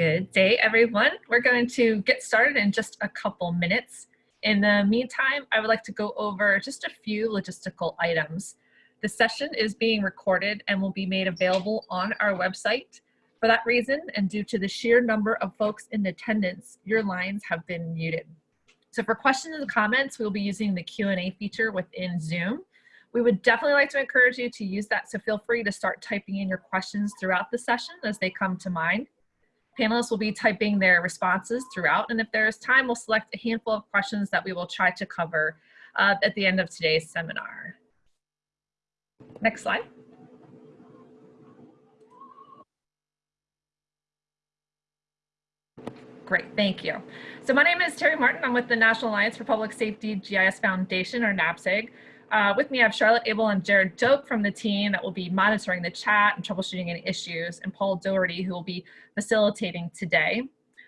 Good day, everyone. We're going to get started in just a couple minutes. In the meantime, I would like to go over just a few logistical items. The session is being recorded and will be made available on our website. For that reason, and due to the sheer number of folks in attendance, your lines have been muted. So for questions and comments, we'll be using the Q&A feature within Zoom. We would definitely like to encourage you to use that, so feel free to start typing in your questions throughout the session as they come to mind. Panelists will be typing their responses throughout, and if there is time, we'll select a handful of questions that we will try to cover uh, at the end of today's seminar. Next slide. Great, thank you. So my name is Terry Martin. I'm with the National Alliance for Public Safety GIS Foundation, or NAPSG. Uh, with me, I have Charlotte Abel and Jared Dope from the team that will be monitoring the chat and troubleshooting any issues, and Paul Doherty, who will be facilitating today.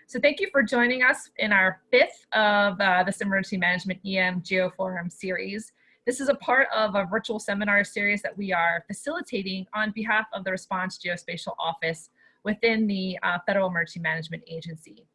So thank you for joining us in our fifth of uh, this Emergency Management EM GeoForum series. This is a part of a virtual seminar series that we are facilitating on behalf of the Response Geospatial Office within the uh, Federal Emergency Management Agency.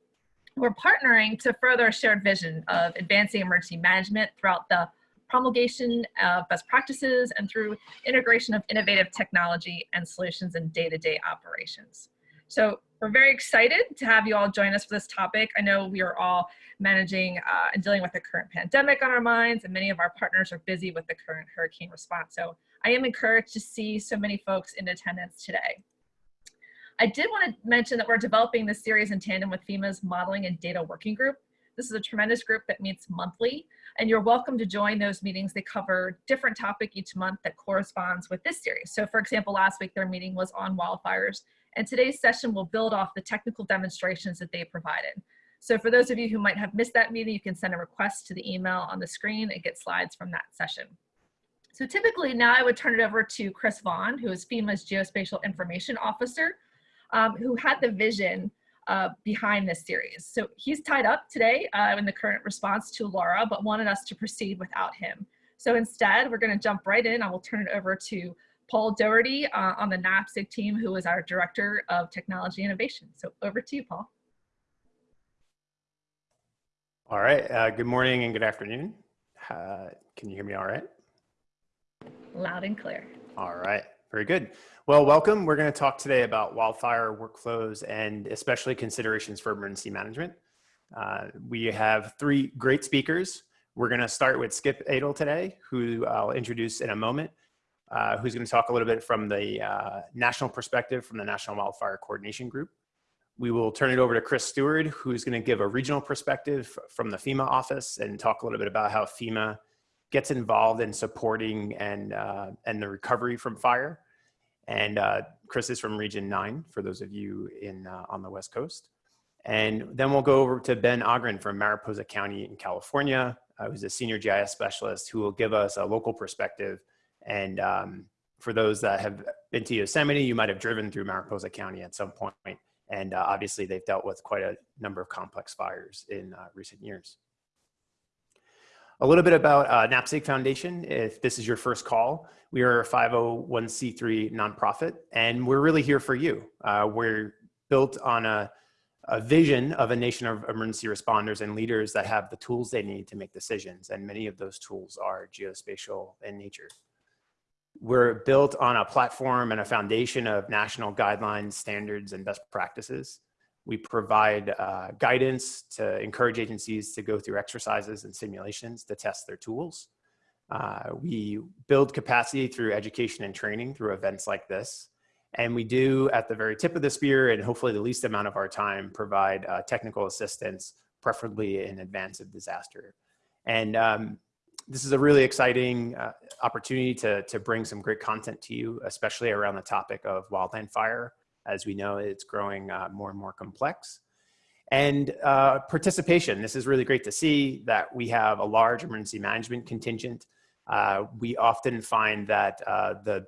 We're partnering to further a shared vision of advancing emergency management throughout the promulgation of best practices and through integration of innovative technology and solutions in day-to-day -day operations. So we're very excited to have you all join us for this topic. I know we are all managing uh, and dealing with the current pandemic on our minds, and many of our partners are busy with the current hurricane response. So I am encouraged to see so many folks in attendance today. I did want to mention that we're developing this series in tandem with FEMA's Modeling and Data Working Group. This is a tremendous group that meets monthly, and you're welcome to join those meetings. They cover different topic each month that corresponds with this series. So for example, last week their meeting was on wildfires, and today's session will build off the technical demonstrations that they provided. So for those of you who might have missed that meeting, you can send a request to the email on the screen and get slides from that session. So typically now I would turn it over to Chris Vaughn, who is FEMA's Geospatial Information Officer, um, who had the vision uh, behind this series. So he's tied up today uh, in the current response to Laura, but wanted us to proceed without him. So instead, we're gonna jump right in. I will turn it over to Paul Doherty uh, on the NAPSG team, who is our Director of Technology Innovation. So over to you, Paul. All right, uh, good morning and good afternoon. Uh, can you hear me all right? Loud and clear. All right. Very good. Well, welcome. We're going to talk today about wildfire workflows and especially considerations for emergency management. Uh, we have three great speakers. We're going to start with Skip Adel today, who I'll introduce in a moment, uh, who's going to talk a little bit from the uh, national perspective from the National Wildfire Coordination Group. We will turn it over to Chris Stewart, who's going to give a regional perspective from the FEMA office and talk a little bit about how FEMA gets involved in supporting and, uh, and the recovery from fire. And uh, Chris is from Region 9, for those of you in, uh, on the West Coast. And then we'll go over to Ben Ogren from Mariposa County in California, uh, who's a senior GIS specialist who will give us a local perspective. And um, for those that have been to Yosemite, you might have driven through Mariposa County at some point. And uh, obviously they've dealt with quite a number of complex fires in uh, recent years. A little bit about uh, Foundation, if this is your first call. We are a 501c3 nonprofit, and we're really here for you. Uh, we're built on a, a vision of a nation of emergency responders and leaders that have the tools they need to make decisions, and many of those tools are geospatial in nature. We're built on a platform and a foundation of national guidelines, standards, and best practices. We provide uh, guidance to encourage agencies to go through exercises and simulations to test their tools. Uh, we build capacity through education and training through events like this. And we do at the very tip of the spear and hopefully the least amount of our time provide uh, technical assistance, preferably in advance of disaster. And um, this is a really exciting uh, opportunity to, to bring some great content to you, especially around the topic of wildland fire as we know, it's growing uh, more and more complex. And uh, participation, this is really great to see that we have a large emergency management contingent. Uh, we often find that uh, the,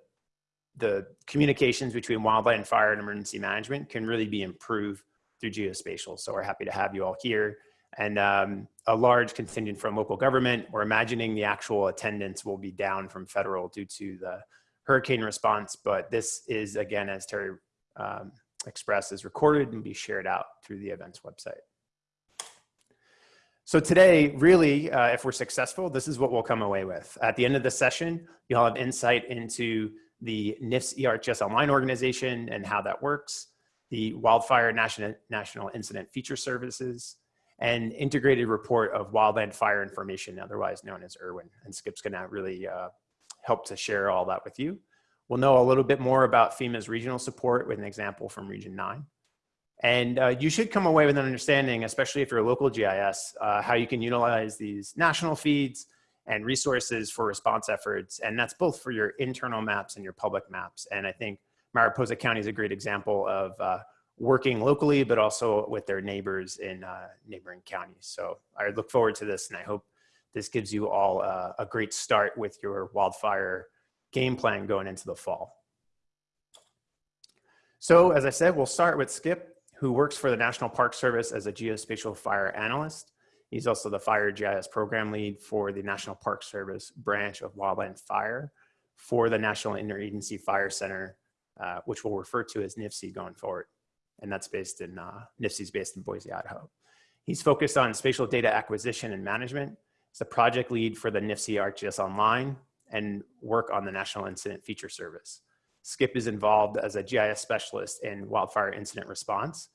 the communications between wildland and fire and emergency management can really be improved through geospatial. So we're happy to have you all here and um, a large contingent from local government. We're imagining the actual attendance will be down from federal due to the hurricane response, but this is again, as Terry um, expressed is recorded and be shared out through the events website. So today, really, uh, if we're successful, this is what we'll come away with. At the end of the session, you'll have insight into the NIFC ArcGIS Online organization and how that works, the Wildfire National, National Incident Feature Services, and integrated report of wildland fire information, otherwise known as IRWIN. And Skip's gonna really uh, help to share all that with you. We'll know a little bit more about FEMA's regional support with an example from Region 9. And uh, you should come away with an understanding, especially if you're a local GIS, uh, how you can utilize these national feeds and resources for response efforts. And that's both for your internal maps and your public maps. And I think Mariposa County is a great example of uh, working locally, but also with their neighbors in uh, neighboring counties. So I look forward to this and I hope this gives you all uh, a great start with your wildfire game plan going into the fall. So as I said, we'll start with Skip who works for the National Park Service as a geospatial fire analyst. He's also the Fire GIS program lead for the National Park Service branch of Wildland Fire for the National Interagency Fire Center, uh, which we'll refer to as NIFC going forward. And that's based in, uh, NIFC's based in Boise, Idaho. He's focused on spatial data acquisition and management. He's the project lead for the NIFC ArcGIS Online and work on the National Incident Feature Service. Skip is involved as a GIS specialist in wildfire incident response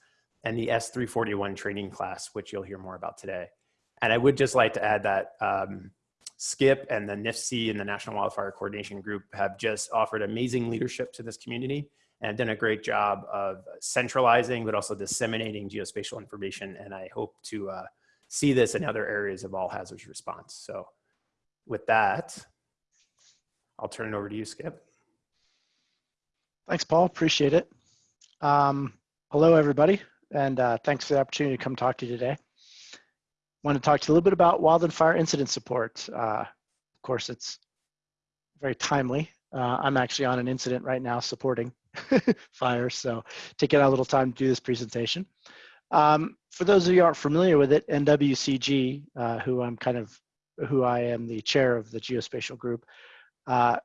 and the S341 training class, which you'll hear more about today. And I would just like to add that um, Skip and the NIFC and the National Wildfire Coordination Group have just offered amazing leadership to this community and have done a great job of centralizing, but also disseminating geospatial information. And I hope to uh, see this in other areas of all hazards response. So with that, I'll turn it over to you, Skip. Thanks, Paul. Appreciate it. Um, hello, everybody, and uh, thanks for the opportunity to come talk to you today. Want to talk to you a little bit about wildland fire incident support. Uh, of course, it's very timely. Uh, I'm actually on an incident right now supporting fire, so taking a little time to do this presentation. Um, for those of you aren't familiar with it, NWCG, uh, who I'm kind of, who I am the chair of the geospatial group, uh,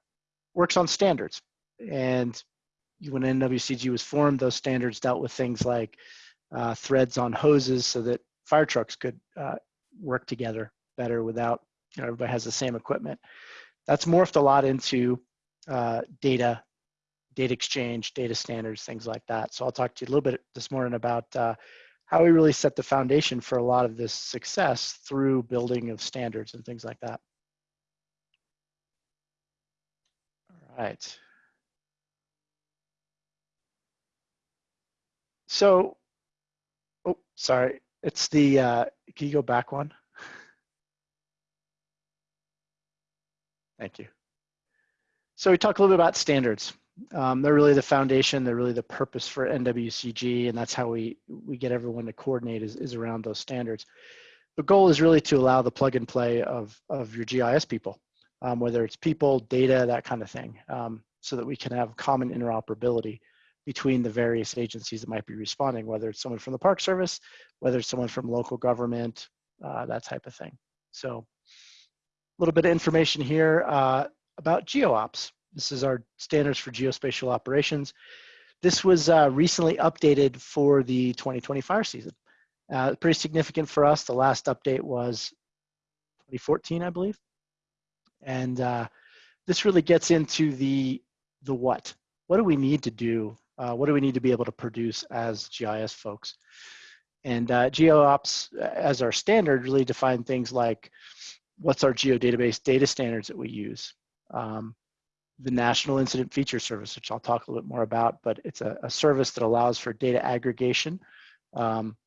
works on standards. And when NWCG was formed, those standards dealt with things like uh, threads on hoses so that fire trucks could uh, work together better without, you know, everybody has the same equipment. That's morphed a lot into uh, data, data exchange, data standards, things like that. So I'll talk to you a little bit this morning about uh, how we really set the foundation for a lot of this success through building of standards and things like that. All right. So, oh, sorry. It's the, uh, can you go back one? Thank you. So we talk a little bit about standards. Um, they're really the foundation. They're really the purpose for NWCG, and that's how we we get everyone to coordinate is, is around those standards. The goal is really to allow the plug and play of of your GIS people, um, whether it's people, data, that kind of thing, um, so that we can have common interoperability between the various agencies that might be responding, whether it's someone from the Park Service, whether it's someone from local government, uh, that type of thing. So a little bit of information here uh, about GeoOps. This is our standards for geospatial operations. This was uh, recently updated for the 2020 fire season. Uh, pretty significant for us. The last update was 2014, I believe. And uh, this really gets into the, the what. What do we need to do uh, what do we need to be able to produce as GIS folks? And uh, GeoOps uh, as our standard really define things like what's our geodatabase data standards that we use. Um, the National Incident Feature Service, which I'll talk a little bit more about, but it's a, a service that allows for data aggregation. Um,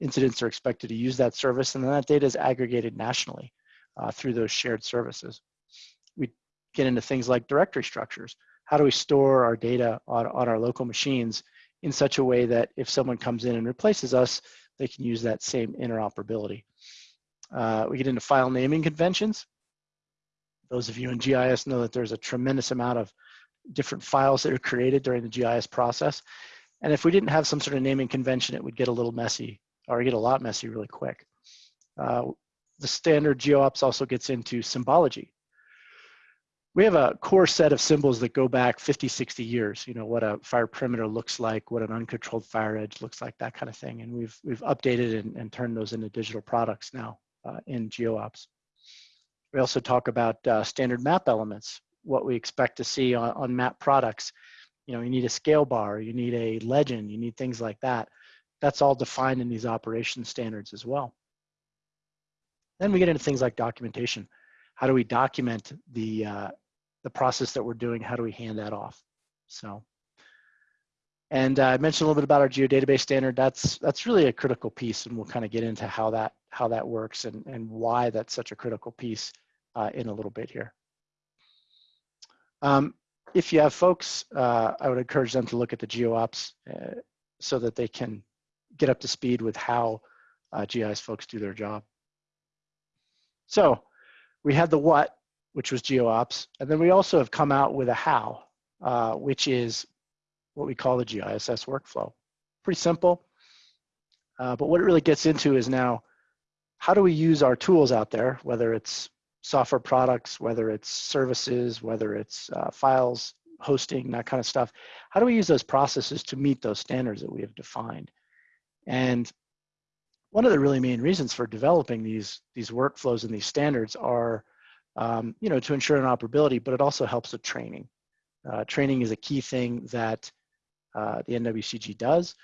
incidents are expected to use that service and then that data is aggregated nationally uh, through those shared services. We get into things like directory structures how do we store our data on, on our local machines in such a way that if someone comes in and replaces us, they can use that same interoperability. Uh, we get into file naming conventions. Those of you in GIS know that there's a tremendous amount of different files that are created during the GIS process. And if we didn't have some sort of naming convention, it would get a little messy or get a lot messy really quick. Uh, the standard GeoOps also gets into symbology. we have a core set of symbols that go back 50, 60 years, you know, what a fire perimeter looks like, what an uncontrolled fire edge looks like, that kind of thing. And we've, we've updated and, and turned those into digital products now uh, in GeoOps. We also talk about uh, standard map elements, what we expect to see on, on map products. You know, you need a scale bar, you need a legend, you need things like that. That's all defined in these operation standards as well. Then we get into things like documentation. How do we document the, uh, the process that we're doing? How do we hand that off? So, and uh, I mentioned a little bit about our geodatabase standard. That's, that's really a critical piece and we'll kind of get into how that, how that works and, and why that's such a critical piece uh, in a little bit here. Um, if you have folks, uh, I would encourage them to look at the GeoOps uh, so that they can get up to speed with how uh, GIS folks do their job. So we had the what, which was GeoOps, and then we also have come out with a how, uh, which is what we call the GISS workflow. Pretty simple, uh, but what it really gets into is now, how do we use our tools out there, whether it's software products, whether it's services, whether it's uh, files, hosting, that kind of stuff. How do we use those processes to meet those standards that we have defined? And one of the really main reasons for developing these, these workflows and these standards are, um, you know, to ensure interoperability, but it also helps with training. Uh, training is a key thing that uh, the NWCG does.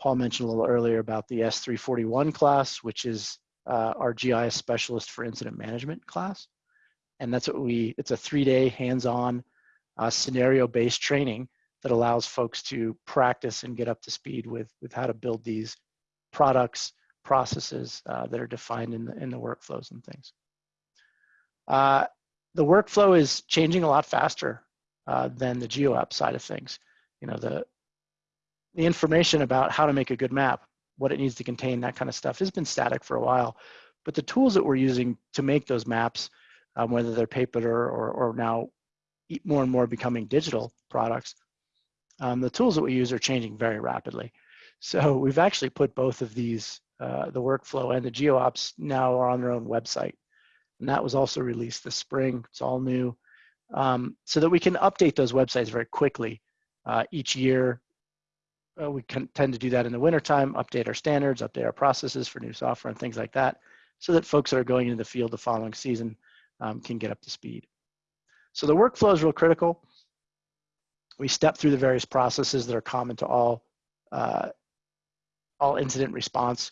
Paul mentioned a little earlier about the S341 class, which is uh, our GIS specialist for incident management class. And that's what we, it's a three day hands-on uh, scenario-based training that allows folks to practice and get up to speed with, with how to build these products, processes uh, that are defined in the, in the workflows and things. Uh, the workflow is changing a lot faster uh, than the GeoOps side of things. You know, the, the information about how to make a good map what it needs to contain, that kind of stuff has been static for a while. But the tools that we're using to make those maps, um, whether they're paper or, or now more and more becoming digital products, um, the tools that we use are changing very rapidly. So we've actually put both of these, uh, the workflow and the GeoOps now are on their own website. And that was also released this spring, it's all new. Um, so that we can update those websites very quickly. Uh, each year, uh, we can tend to do that in the wintertime, update our standards, update our processes for new software and things like that, so that folks that are going into the field the following season um, can get up to speed. So the workflow is real critical. We step through the various processes that are common to all, uh, all incident response.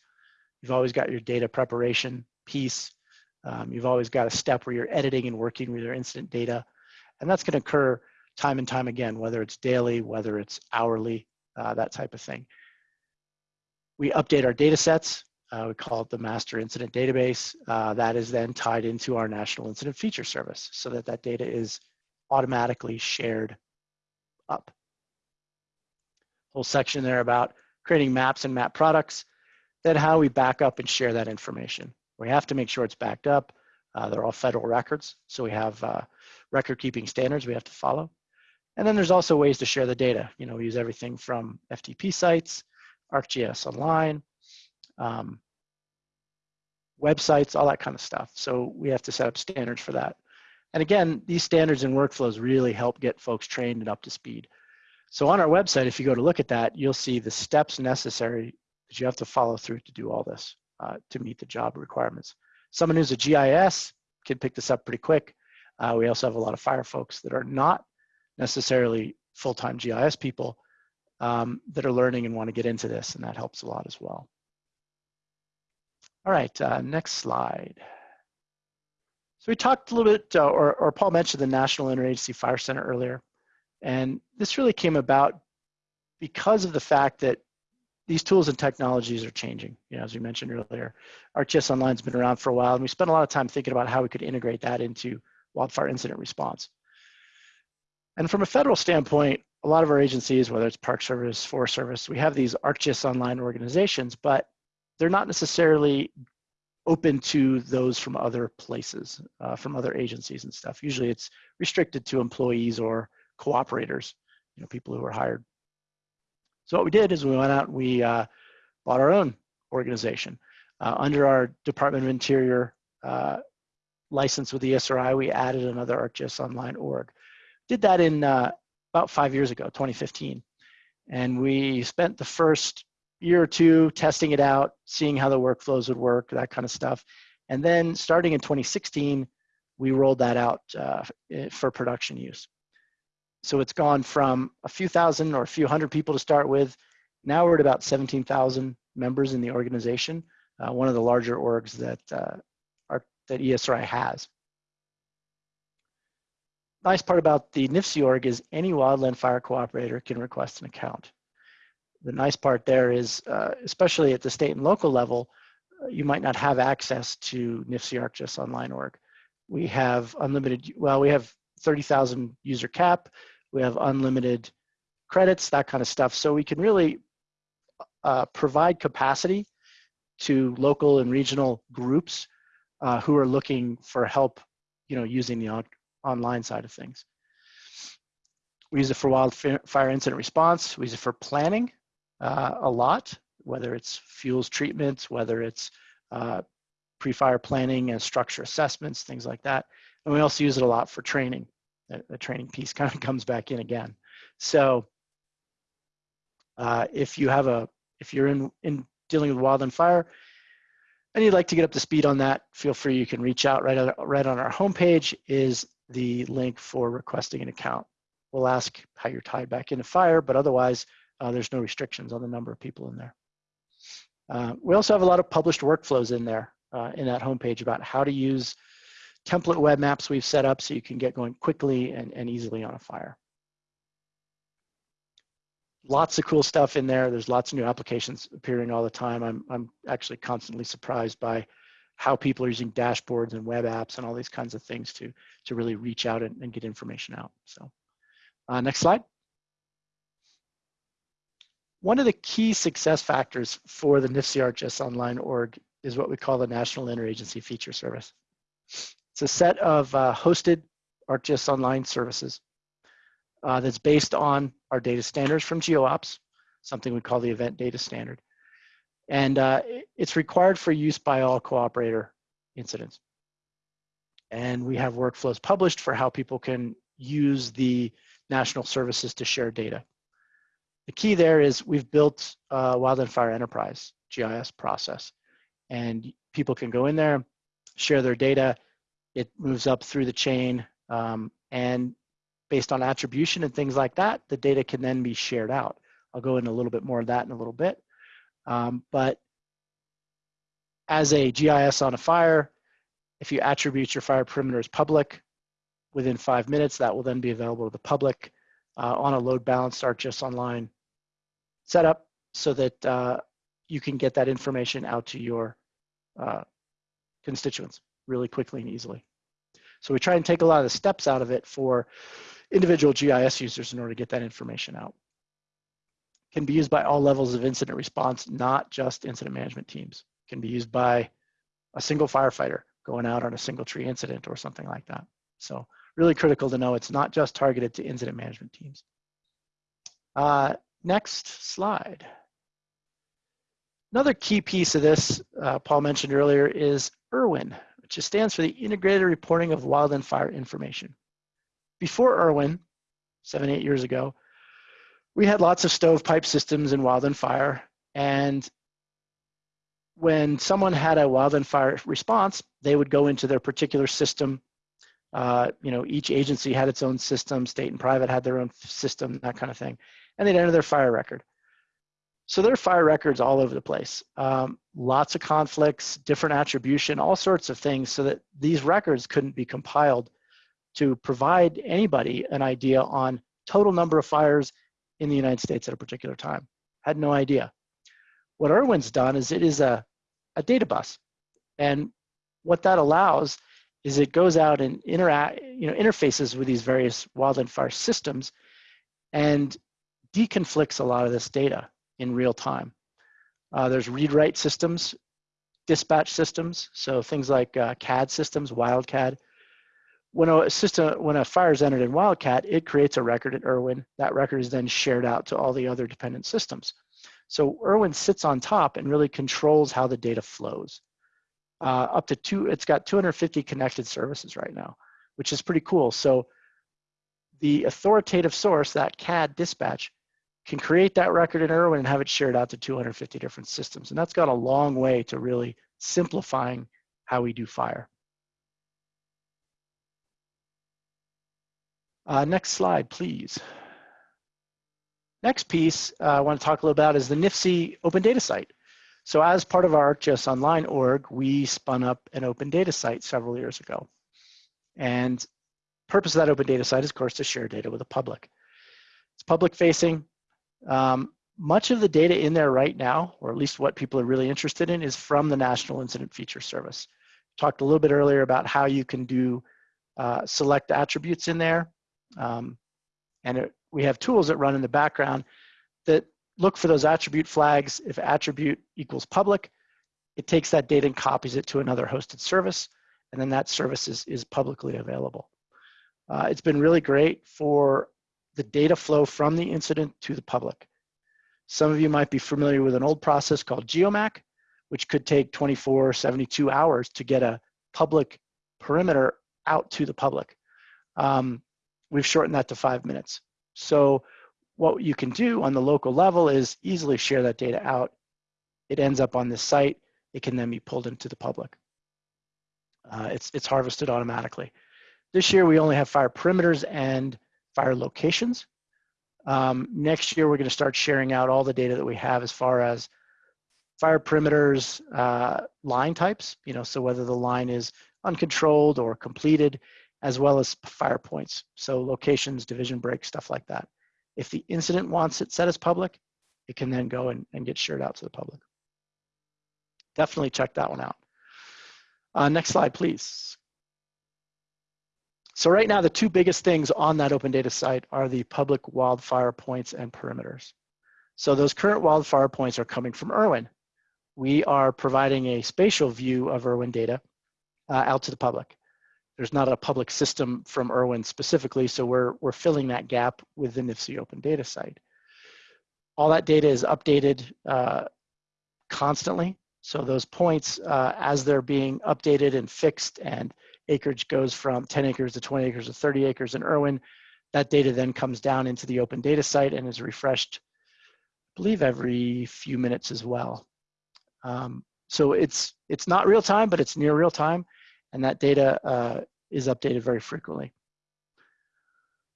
You've always got your data preparation piece. Um, you've always got a step where you're editing and working with your incident data. And that's gonna occur time and time again, whether it's daily, whether it's hourly, uh, that type of thing. We update our data sets. Uh, we call it the master incident database. Uh, that is then tied into our national incident feature service so that that data is automatically shared up. Whole section there about creating maps and map products, then how we back up and share that information. We have to make sure it's backed up. Uh, they're all federal records, so we have uh, record keeping standards we have to follow. And then there's also ways to share the data. You know, we use everything from FTP sites, ArcGIS Online, um, websites, all that kind of stuff. So we have to set up standards for that. And again, these standards and workflows really help get folks trained and up to speed. So on our website, if you go to look at that, you'll see the steps necessary you have to follow through to do all this uh, to meet the job requirements. Someone who's a GIS can pick this up pretty quick. Uh, we also have a lot of fire folks that are not necessarily full-time GIS people um, that are learning and want to get into this, and that helps a lot as well. All right, uh, next slide. So we talked a little bit, uh, or, or Paul mentioned the National Interagency Fire Center earlier, and this really came about because of the fact that these tools and technologies are changing. You know, as we mentioned earlier, ArcGIS Online's been around for a while, and we spent a lot of time thinking about how we could integrate that into wildfire incident response. And from a federal standpoint, a lot of our agencies, whether it's Park Service, Forest Service, we have these ArcGIS online organizations, but they're not necessarily open to those from other places, uh, from other agencies and stuff. Usually it's restricted to employees or cooperators, you know, people who are hired. So what we did is we went out and we uh, bought our own organization. Uh, under our Department of Interior uh, license with the ESRI, we added another ArcGIS Online org. Did that in uh, about five years ago, 2015. And we spent the first year or two testing it out, seeing how the workflows would work, that kind of stuff. And then starting in 2016, we rolled that out uh, for production use. So it's gone from a few thousand or a few hundred people to start with. Now we're at about 17,000 members in the organization, uh, one of the larger orgs that, uh, are, that ESRI has. Nice part about the NIFC org is any wildland fire cooperator can request an account. The nice part there is, uh, especially at the state and local level, uh, you might not have access to NIFC ArcGIS online org. We have unlimited, well, we have 30,000 user cap, we have unlimited credits, that kind of stuff. So we can really uh, provide capacity to local and regional groups uh, who are looking for help, you know, using the on online side of things. We use it for wildfire incident response. We use it for planning uh, a lot, whether it's fuels treatments, whether it's uh, pre-fire planning and structure assessments, things like that. And we also use it a lot for training. The, training piece kind of comes back in again. So uh, if you have a, if you're in, in dealing with wildland fire and you'd like to get up to speed on that, feel free, you can reach out right on, right on our homepage is the link for requesting an account. We'll ask how you're tied back into fire, but otherwise uh, there's no restrictions on the number of people in there. Uh, we also have a lot of published workflows in there uh, in that homepage about how to use template web maps we've set up so you can get going quickly and, and easily on a fire. Lots of cool stuff in there. There's lots of new applications appearing all the time. I'm, I'm actually constantly surprised by how people are using dashboards and web apps and all these kinds of things to, to really reach out and, and get information out. So uh, next slide. One of the key success factors for the NIFC ArcGIS Online org is what we call the National Interagency Feature Service. It's a set of uh, hosted ArcGIS Online services uh, that's based on our data standards from GeoOps, something we call the Event Data Standard. And uh, it's required for use by all cooperator incidents. And we have workflows published for how people can use the national services to share data. The key there is we've built a Wildland Fire Enterprise GIS process and people can go in there, share their data. It moves up through the chain um, and based on attribution and things like that, the data can then be shared out. I'll go into a little bit more of that in a little bit. Um, but as a GIS on a fire, if you attribute your fire perimeter as public, within five minutes, that will then be available to the public uh, on a load balanced ArcGIS Online setup so that uh, you can get that information out to your uh, constituents really quickly and easily. So we try and take a lot of the steps out of it for individual GIS users in order to get that information out. Can be used by all levels of incident response, not just incident management teams. Can be used by a single firefighter going out on a single tree incident or something like that. So really critical to know it's not just targeted to incident management teams. Uh, next slide. Another key piece of this, uh, Paul mentioned earlier, is IRWIN, which stands for the Integrated Reporting of Wildland Fire Information. Before IRWIN, seven, eight years ago, we had lots of stovepipe systems in wildland fire, and when someone had a wildland fire response, they would go into their particular system. Uh, you know, each agency had its own system, state and private had their own system, that kind of thing, and they'd enter their fire record. So there are fire records all over the place. Um, lots of conflicts, different attribution, all sorts of things so that these records couldn't be compiled to provide anybody an idea on total number of fires in the United States at a particular time. Had no idea. What IRWIN's done is it is a, a data bus. And what that allows is it goes out and interact, you know, interfaces with these various wildland fire systems and deconflicts a lot of this data in real time. Uh, there's read-write systems, dispatch systems, so things like uh, CAD systems, WildCAD. When a system, when a fire is entered in WildCAD, it creates a record at IRWIN. That record is then shared out to all the other dependent systems. So IRWIN sits on top and really controls how the data flows. uh, up to two, it's got 250 connected services right now, which is pretty cool. So the authoritative source, that CAD dispatch, can create that record in Irwin and have it shared out to 250 different systems. And that's gone a long way to really simplifying how we do fire. Uh, next slide, please. Next piece uh, I want to talk a little about is the NIFC open data site. So as part of our ArcGIS Online org, we spun up an open data site several years ago. And purpose of that open data site is, of course, to share data with the public. It's public facing. Um, much of the data in there right now, or at least what people are really interested in, is from the National Incident Feature Service. Talked a little bit earlier about how you can do uh, select attributes in there. Um, and it, we have tools that run in the background that look for those attribute flags. If attribute equals public, it takes that data and copies it to another hosted service, and then that service is, is publicly available. Uh, it's been really great for the data flow from the incident to the public. Some of you might be familiar with an old process called GeoMAC, which could take 24, 72 hours to get a public perimeter out to the public. Um, we've shortened that to five minutes. So what you can do on the local level is easily share that data out. It ends up on this site. It can then be pulled into the public. Uh, it's, it's harvested automatically. This year, we only have fire perimeters and fire locations. Um, next year, we're going to start sharing out all the data that we have as far as fire perimeters, uh, line types, you know, so whether the line is uncontrolled or completed, as well as fire points. So locations, division breaks, stuff like that. If the incident wants it set as public, it can then go and, and get shared out to the public. Definitely check that one out. Uh, next slide, please. So right now, the two biggest things on that open data site are the public wildfire points and perimeters. So those current wildfire points are coming from Irwin. We are providing a spatial view of Irwin data uh, out to the public there's not a public system from Irwin specifically, so we're, we're filling that gap with the NIFC open data site. All that data is updated uh, constantly. So those points, uh, as they're being updated and fixed and acreage goes from 10 acres to 20 acres to 30 acres in Irwin, that data then comes down into the open data site and is refreshed, I believe every few minutes as well. Um, so it's, it's not real time, but it's near real time and that data uh, is updated very frequently.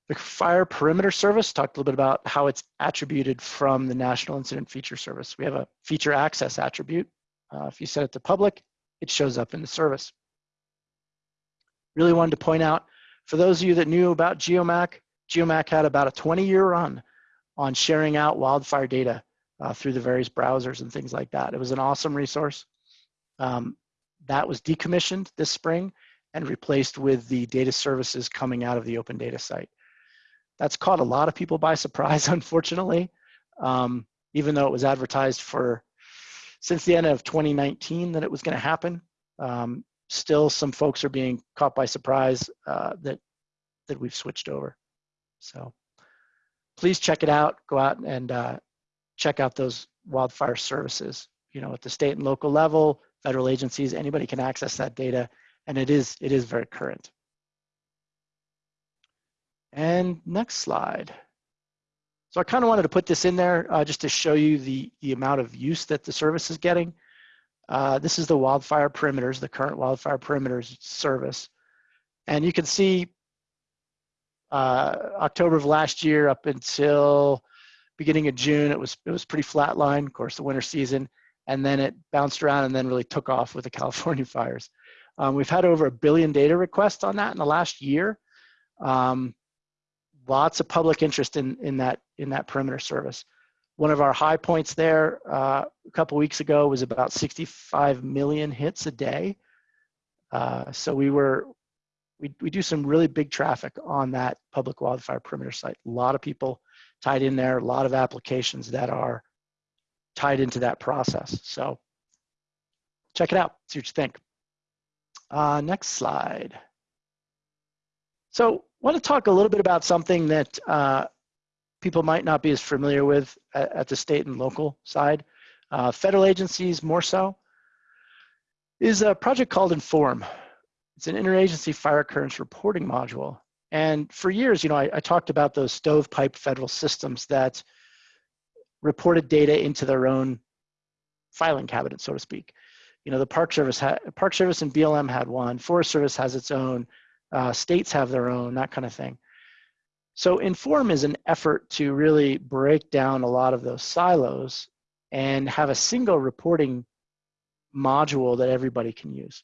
The Fire Perimeter Service talked a little bit about how it's attributed from the National Incident Feature Service. We have a feature access attribute. Uh, if you set it to public, it shows up in the service. Really wanted to point out, for those of you that knew about GeoMac, GeoMac had about a 20 year run on sharing out wildfire data uh, through the various browsers and things like that. It was an awesome resource. Um, that was decommissioned this spring and replaced with the data services coming out of the open data site. That's caught a lot of people by surprise, unfortunately, um, even though it was advertised for since the end of 2019 that it was going to happen. Um, still, some folks are being caught by surprise uh, that that we've switched over. So please check it out. Go out and uh, check out those wildfire services. You know, at the state and local level, federal agencies, anybody can access that data, and it is, it is very current. And next slide. So I kind of wanted to put this in there uh, just to show you the, the amount of use that the service is getting. Uh, this is the wildfire perimeters, the current wildfire perimeters service. And you can see uh, October of last year up until beginning of June, it was, it was pretty flat line, of course, the winter season and then it bounced around and then really took off with the California fires. Um, we've had over a billion data requests on that in the last year. Um, lots of public interest in, in, that, in that perimeter service. One of our high points there uh, a couple weeks ago was about 65 million hits a day. Uh, so we were, we, we do some really big traffic on that public wildfire perimeter site. A lot of people tied in there, a lot of applications that are tied into that process. So check it out, see what you think. Uh, next slide. So want to talk a little bit about something that uh, people might not be as familiar with at, at the state and local side. Uh, federal agencies more so. is a project called Inform. It's an interagency fire occurrence reporting module. And for years, you know, I, I talked about those stovepipe federal systems that reported data into their own filing cabinet, so to speak. You know, the Park Service, had, Park Service and BLM had one, Forest Service has its own, uh, states have their own, that kind of thing. So Inform is an effort to really break down a lot of those silos and have a single reporting module that everybody can use.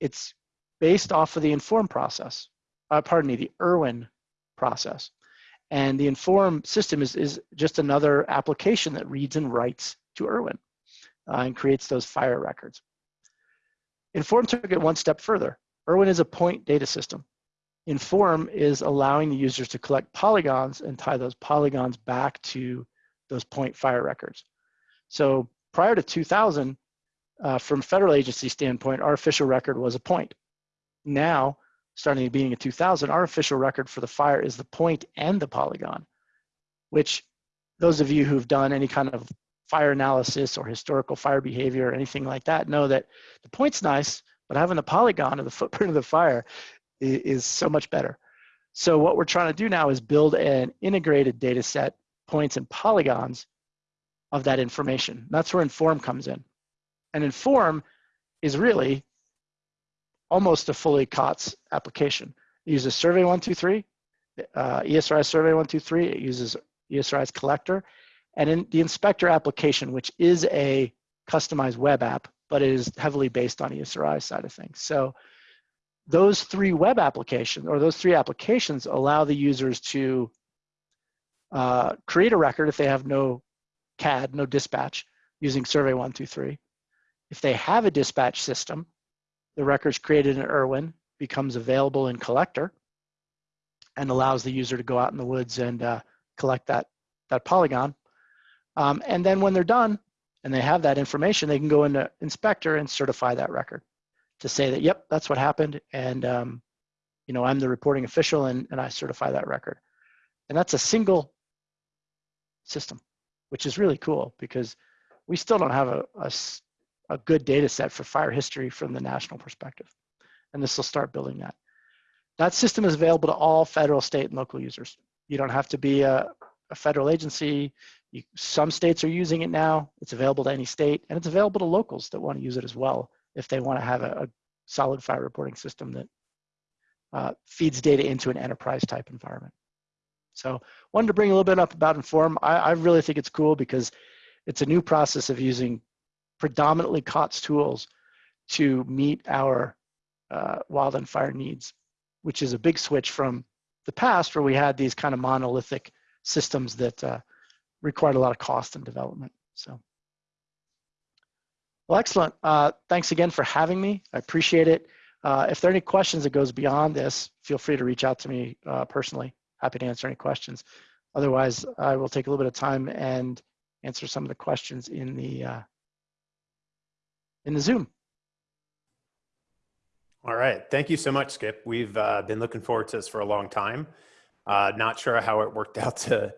It's based off of the Inform process, uh, pardon me, the Irwin process. And the Inform system is, is just another application that reads and writes to Irwin uh, and creates those fire records. Inform took it one step further. Irwin is a point data system. Inform is allowing the users to collect polygons and tie those polygons back to those point fire records. So prior to 2000, uh, from federal agency standpoint, our official record was a point. Now, starting at beginning of 2000, our official record for the fire is the point and the polygon, which those of you who've done any kind of fire analysis or historical fire behavior or anything like that know that the point's nice, but having the polygon or the footprint of the fire is, so much better. So what we're trying to do now is build an integrated data set, points and polygons of that information. That's where Inform comes in. And Inform is really almost a fully COTS application. It uses Survey 123, uh, ESRI Survey 123, it uses ESRI's collector, and in the inspector application, which is a customized web app, but it is heavily based on ESRI side of things. So those three web applications or those three applications allow the users to uh, create a record if they have no CAD, no dispatch using Survey 123. If they have a dispatch system, the records created in Irwin becomes available in Collector and allows the user to go out in the woods and uh, collect that, that polygon. Um, and then when they're done and they have that information, they can go into Inspector and certify that record to say that, yep, that's what happened. And, um, you know, I'm the reporting official and, and I certify that record. And that's a single system, which is really cool because we still don't have a, a, a good data set for fire history from the national perspective. And this will start building that. That system is available to all federal, state, and local users. You don't have to be a, a federal agency. You, some states are using it now. It's available to any state, and it's available to locals that want to use it as well if they want to have a, a solid fire reporting system that uh, feeds data into an enterprise type environment. So wanted to bring a little bit up about Inform. I, I really think it's cool because it's a new process of using predominantly COTS tools to meet our uh, wild and fire needs, which is a big switch from the past where we had these kind of monolithic systems that uh, required a lot of cost and development. So, well, excellent. Uh, thanks again for having me. I appreciate it. Uh, if there are any questions that goes beyond this, feel free to reach out to me uh, personally. Happy to answer any questions. Otherwise, I will take a little bit of time and answer some of the questions in the uh, in the Zoom. All right. Thank you so much, Skip. We've uh, been looking forward to this for a long time. Uh, not sure how it worked out to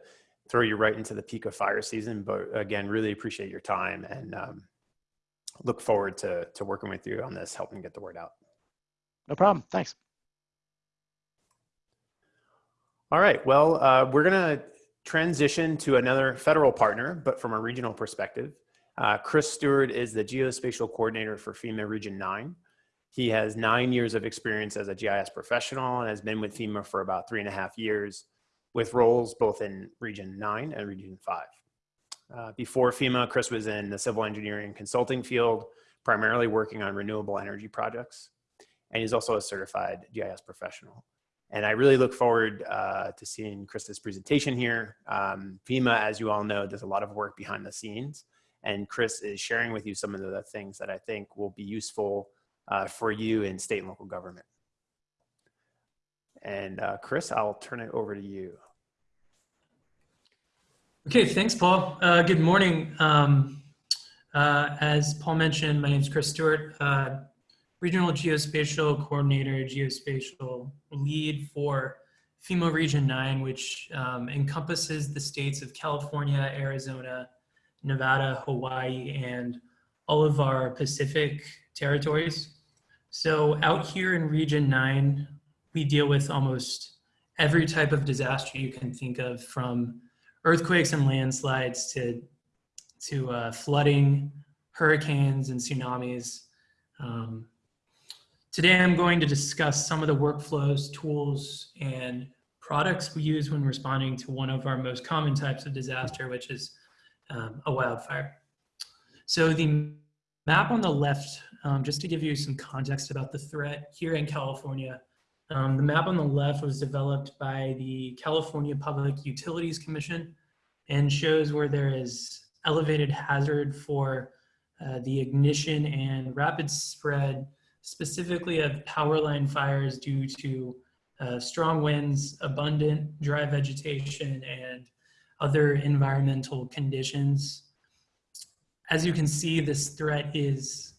throw you right into the peak of fire season, but again, really appreciate your time and um, look forward to, to working with you on this, helping get the word out. No problem. Thanks. All right. Well, uh, we're going to transition to another federal partner, but from a regional perspective. Uh, Chris Stewart is the geospatial coordinator for FEMA Region 9. He has nine years of experience as a GIS professional and has been with FEMA for about three and a half years with roles both in Region 9 and Region 5. Uh, before FEMA, Chris was in the civil engineering consulting field, primarily working on renewable energy projects. And he's also a certified GIS professional. And I really look forward uh, to seeing Chris's presentation here. Um, FEMA, as you all know, does a lot of work behind the scenes. And Chris is sharing with you some of the things that I think will be useful uh, for you in state and local government. And uh, Chris, I'll turn it over to you. Okay, thanks, Paul. Uh, good morning. Um, uh, as Paul mentioned, my name is Chris Stewart, uh, Regional Geospatial Coordinator, Geospatial Lead for FEMA Region 9, which um, encompasses the states of California, Arizona, Nevada, Hawaii, and all of our Pacific territories. So out here in Region 9, we deal with almost every type of disaster you can think of from earthquakes and landslides to, to uh, flooding, hurricanes and tsunamis. Um, today I'm going to discuss some of the workflows, tools, and products we use when responding to one of our most common types of disaster, which is um, a wildfire. So the map on the left, um, just to give you some context about the threat here in California, um, the map on the left was developed by the California Public Utilities Commission and shows where there is elevated hazard for uh, the ignition and rapid spread, specifically of power line fires due to uh, strong winds, abundant dry vegetation, and other environmental conditions. As you can see, this threat is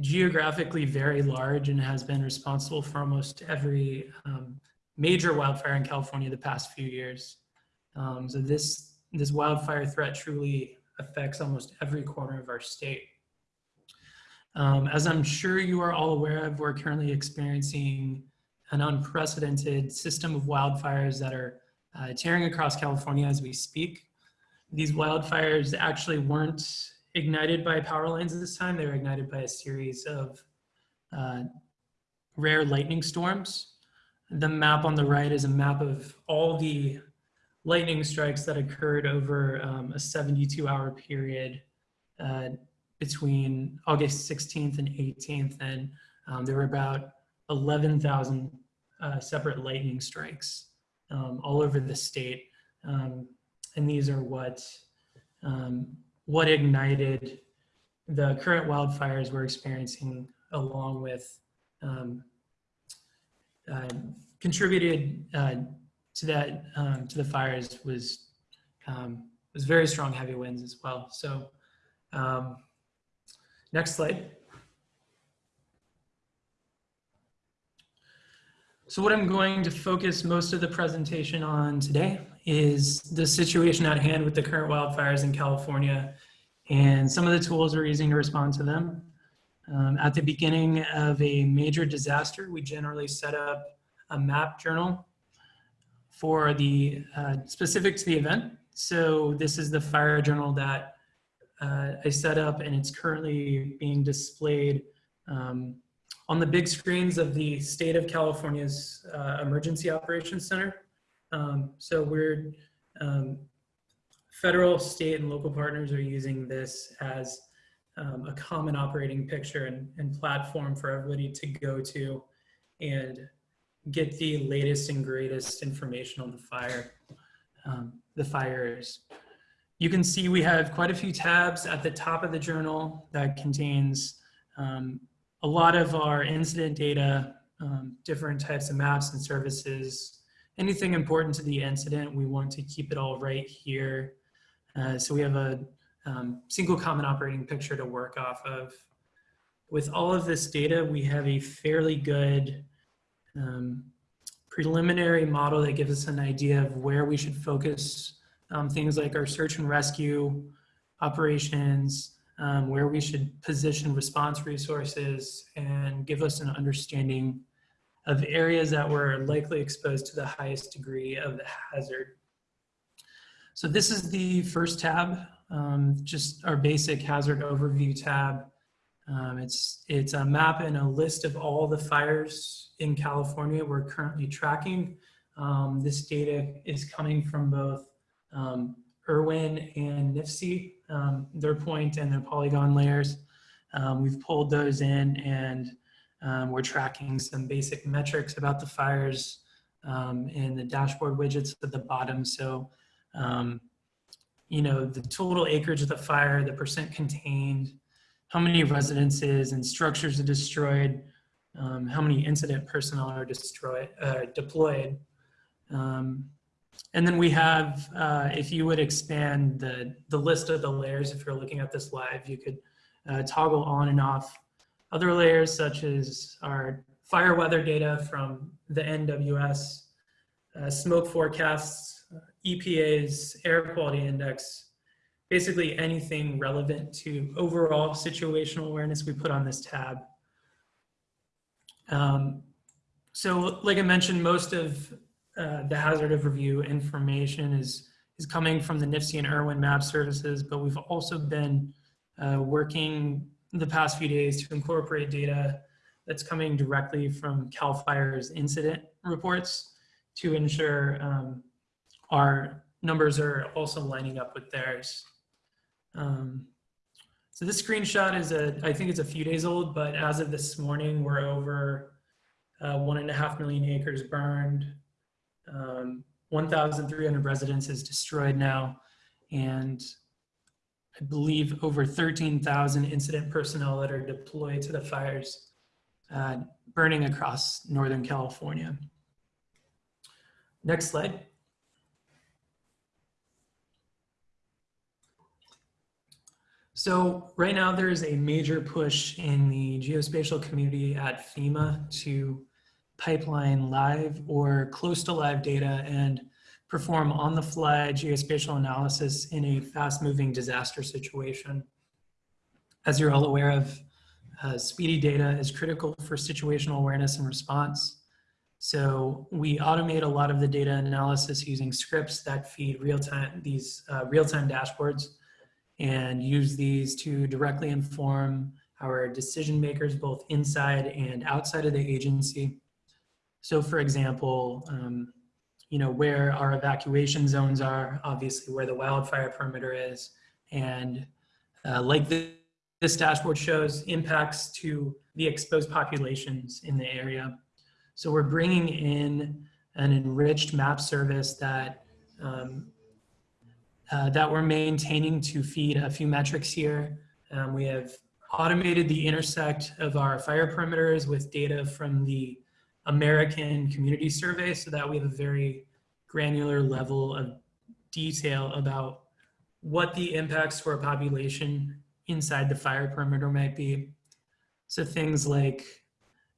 geographically very large and has been responsible for almost every um, major wildfire in California the past few years. Um, so this, this wildfire threat truly affects almost every corner of our state. Um, as I'm sure you are all aware of, we're currently experiencing an unprecedented system of wildfires that are uh, tearing across California as we speak. These wildfires actually weren't ignited by power lines this time. They were ignited by a series of uh, rare lightning storms. The map on the right is a map of all the lightning strikes that occurred over um, a 72 hour period uh, between August 16th and 18th. And um, there were about 11,000 uh, separate lightning strikes um, all over the state. Um, and these are what um, what ignited the current wildfires we're experiencing along with um, uh, contributed uh, to that um, to the fires was um, was very strong heavy winds as well. So um, next slide. So what I'm going to focus most of the presentation on today is the situation at hand with the current wildfires in California and some of the tools we're using to respond to them. Um, at the beginning of a major disaster, we generally set up a map journal for the uh, specific to the event. So this is the fire journal that uh, I set up and it's currently being displayed um, on the big screens of the state of California's uh, Emergency Operations Center. Um, so we're, um, federal, state, and local partners are using this as um, a common operating picture and, and platform for everybody to go to and get the latest and greatest information on the fire, um, the fires. You can see we have quite a few tabs at the top of the journal that contains um, a lot of our incident data, um, different types of maps and services, anything important to the incident, we want to keep it all right here. Uh, so we have a um, single common operating picture to work off of. With all of this data, we have a fairly good um, preliminary model that gives us an idea of where we should focus um, things like our search and rescue operations, um, where we should position response resources and give us an understanding of areas that were likely exposed to the highest degree of the hazard. So this is the first tab, um, just our basic hazard overview tab. Um, it's, it's a map and a list of all the fires in California we're currently tracking. Um, this data is coming from both um, IRWIN and NIFC, um, their point and their polygon layers. Um, we've pulled those in and um, we're tracking some basic metrics about the fires in the dashboard widgets at the bottom. So, you know, the total acreage of the fire, the percent contained, how many residences and structures are destroyed, um, how many incident personnel are destroyed, uh, deployed. Um, and then we have, uh, if you would expand the, the list of the layers, if you're looking at this live, you could uh, toggle on and off other layers such as our fire weather data from the NWS, uh, smoke forecasts, EPA's air quality index, basically anything relevant to overall situational awareness we put on this tab. Um, so like I mentioned, most of uh, the hazard overview information is, is coming from the NIFC and IRWIN map services, but we've also been uh, working the past few days to incorporate data that's coming directly from CAL FIRE's incident reports to ensure um, our numbers are also lining up with theirs. Um, so this screenshot is a, I think it's a few days old, but as of this morning, we're over uh, one and a half million acres burned. Um, 1,300 residences destroyed now. And I believe over 13,000 incident personnel that are deployed to the fires uh, burning across Northern California. Next slide. So right now there is a major push in the geospatial community at FEMA to pipeline live or close to live data and perform on the fly geospatial analysis in a fast moving disaster situation. As you're all aware of, uh, speedy data is critical for situational awareness and response. So we automate a lot of the data analysis using scripts that feed real-time, these uh, real-time dashboards and use these to directly inform our decision makers both inside and outside of the agency. So for example, um, you know, where our evacuation zones are, obviously where the wildfire perimeter is, and uh, like the, this dashboard shows, impacts to the exposed populations in the area. So we're bringing in an enriched map service that um, uh, that we're maintaining to feed a few metrics here. Um, we have automated the intersect of our fire perimeters with data from the American Community Survey so that we have a very granular level of detail about what the impacts for a population inside the fire perimeter might be. So things like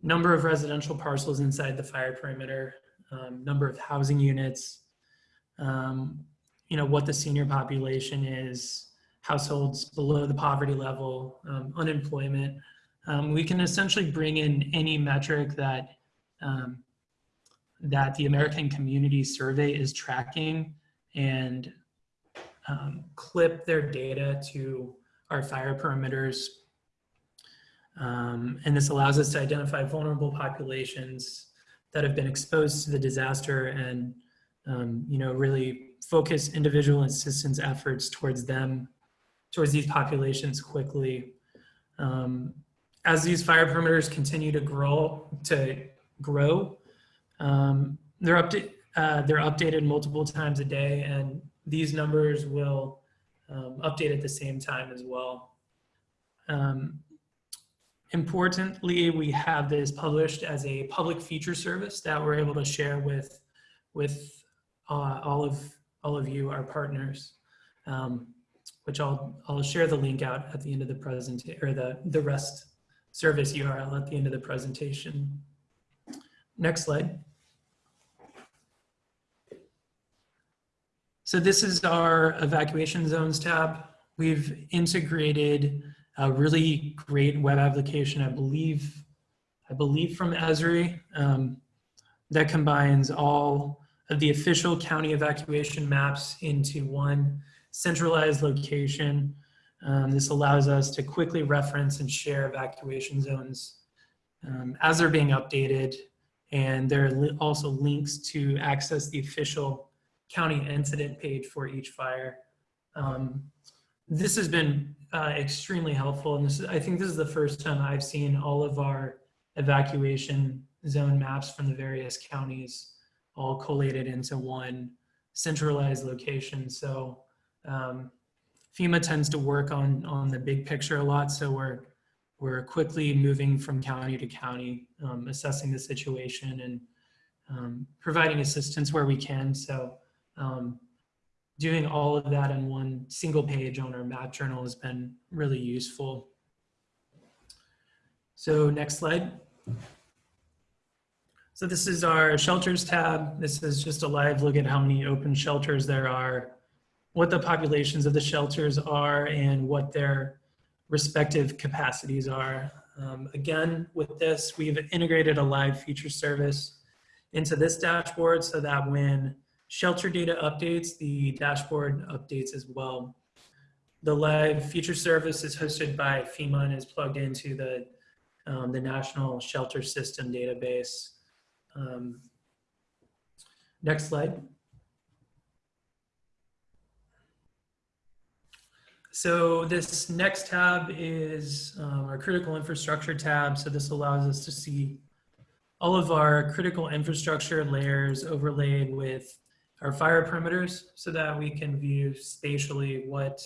number of residential parcels inside the fire perimeter, um, number of housing units, um, you know, what the senior population is, households below the poverty level, um, unemployment. Um, we can essentially bring in any metric that um, that the American Community Survey is tracking and um, clip their data to our fire perimeters. Um, and this allows us to identify vulnerable populations that have been exposed to the disaster and, um, you know, really focus individual assistance efforts towards them, towards these populations quickly. Um, as these fire perimeters continue to grow, to grow, um, they're, update, uh, they're updated multiple times a day and these numbers will um, update at the same time as well. Um, importantly, we have this published as a public feature service that we're able to share with, with uh, all of all of you, our partners, um, which I'll, I'll share the link out at the end of the presentation, or the, the REST service URL at the end of the presentation. Next slide. So this is our evacuation zones tab. We've integrated a really great web application, I believe, I believe from Esri, um, that combines all of the official county evacuation maps into one centralized location. Um, this allows us to quickly reference and share evacuation zones um, as they're being updated. And there are also links to access the official county incident page for each fire. Um, this has been uh, extremely helpful. And this is, I think this is the first time I've seen all of our evacuation zone maps from the various counties all collated into one centralized location. So um, FEMA tends to work on, on the big picture a lot. So we're, we're quickly moving from county to county, um, assessing the situation and um, providing assistance where we can. So um, doing all of that in one single page on our map journal has been really useful. So next slide. So this is our shelters tab. This is just a live look at how many open shelters there are what the populations of the shelters are and what their respective capacities are. Um, again, with this, we've integrated a live feature service into this dashboard so that when shelter data updates, the dashboard updates as well. The live feature service is hosted by FEMA and is plugged into the, um, the National Shelter System database. Um, next slide. So this next tab is um, our critical infrastructure tab. So this allows us to see all of our critical infrastructure layers overlaid with our fire perimeters so that we can view spatially what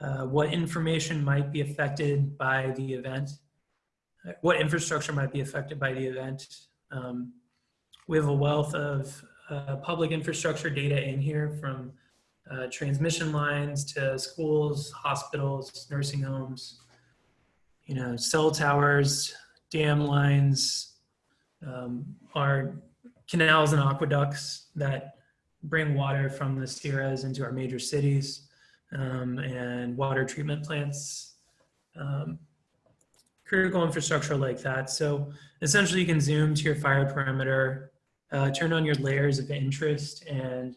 uh, what information might be affected by the event, what infrastructure might be affected by the event. Um, we have a wealth of uh, public infrastructure data in here from uh, transmission lines to schools, hospitals, nursing homes, you know, cell towers, dam lines, um, our canals and aqueducts that bring water from the Sierras into our major cities um, and water treatment plants, um, critical infrastructure like that. So essentially you can zoom to your fire perimeter, uh, turn on your layers of interest and